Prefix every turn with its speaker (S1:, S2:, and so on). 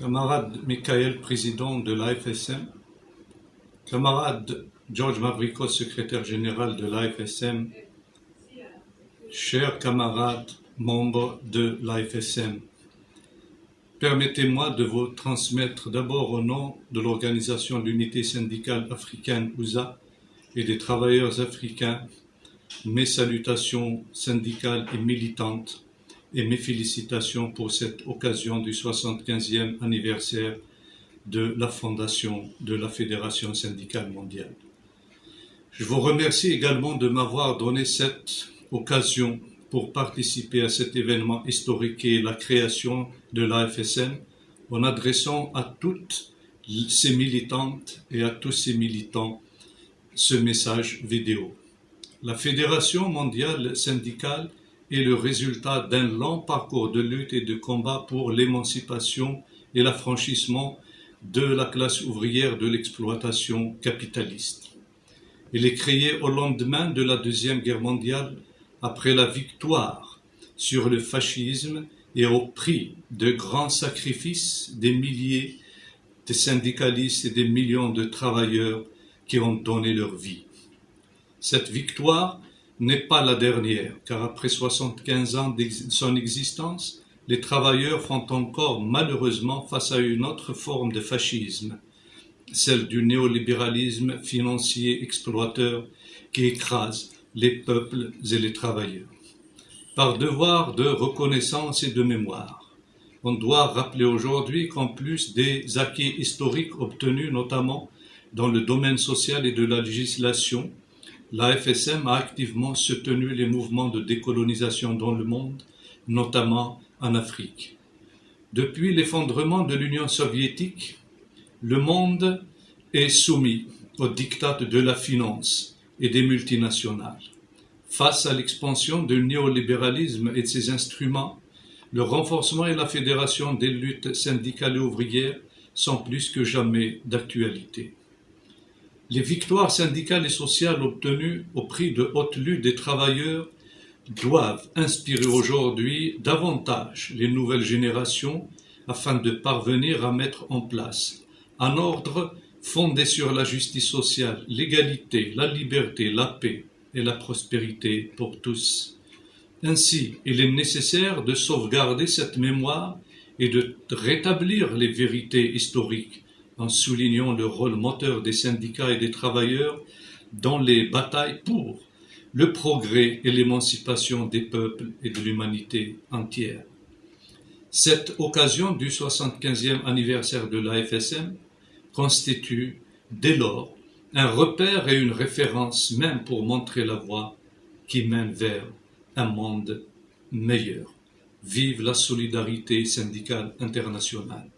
S1: camarade Michael, président de l'AFSM, camarade George Mavrikos, secrétaire général de l'AFSM, chers camarades membres de l'AFSM, permettez-moi de vous transmettre d'abord au nom de l'Organisation l'Unité syndicale africaine USA et des travailleurs africains mes salutations syndicales et militantes et mes félicitations pour cette occasion du 75e anniversaire de la fondation de la Fédération syndicale mondiale. Je vous remercie également de m'avoir donné cette occasion pour participer à cet événement historique est la création de l'AFSM en adressant à toutes ces militantes et à tous ces militants ce message vidéo. La Fédération mondiale syndicale est le résultat d'un long parcours de lutte et de combat pour l'émancipation et l'affranchissement de la classe ouvrière de l'exploitation capitaliste. Il est créé au lendemain de la Deuxième Guerre mondiale, après la victoire sur le fascisme et au prix de grands sacrifices des milliers de syndicalistes et des millions de travailleurs qui ont donné leur vie. Cette victoire n'est pas la dernière, car après 75 ans de son existence, les travailleurs font encore malheureusement face à une autre forme de fascisme, celle du néolibéralisme financier exploiteur qui écrase les peuples et les travailleurs. Par devoir de reconnaissance et de mémoire, on doit rappeler aujourd'hui qu'en plus des acquis historiques obtenus notamment dans le domaine social et de la législation, la FSM a activement soutenu les mouvements de décolonisation dans le monde, notamment en Afrique. Depuis l'effondrement de l'Union soviétique, le monde est soumis aux diktats de la finance et des multinationales. Face à l'expansion du néolibéralisme et de ses instruments, le renforcement et la fédération des luttes syndicales et ouvrières sont plus que jamais d'actualité. Les victoires syndicales et sociales obtenues au prix de haute lutte des travailleurs doivent inspirer aujourd'hui davantage les nouvelles générations afin de parvenir à mettre en place un ordre fondé sur la justice sociale, l'égalité, la liberté, la paix et la prospérité pour tous. Ainsi, il est nécessaire de sauvegarder cette mémoire et de rétablir les vérités historiques en soulignant le rôle moteur des syndicats et des travailleurs dans les batailles pour le progrès et l'émancipation des peuples et de l'humanité entière. Cette occasion du 75e anniversaire de l'AFSM constitue dès lors un repère et une référence même pour montrer la voie qui mène vers un monde meilleur. Vive la solidarité syndicale internationale.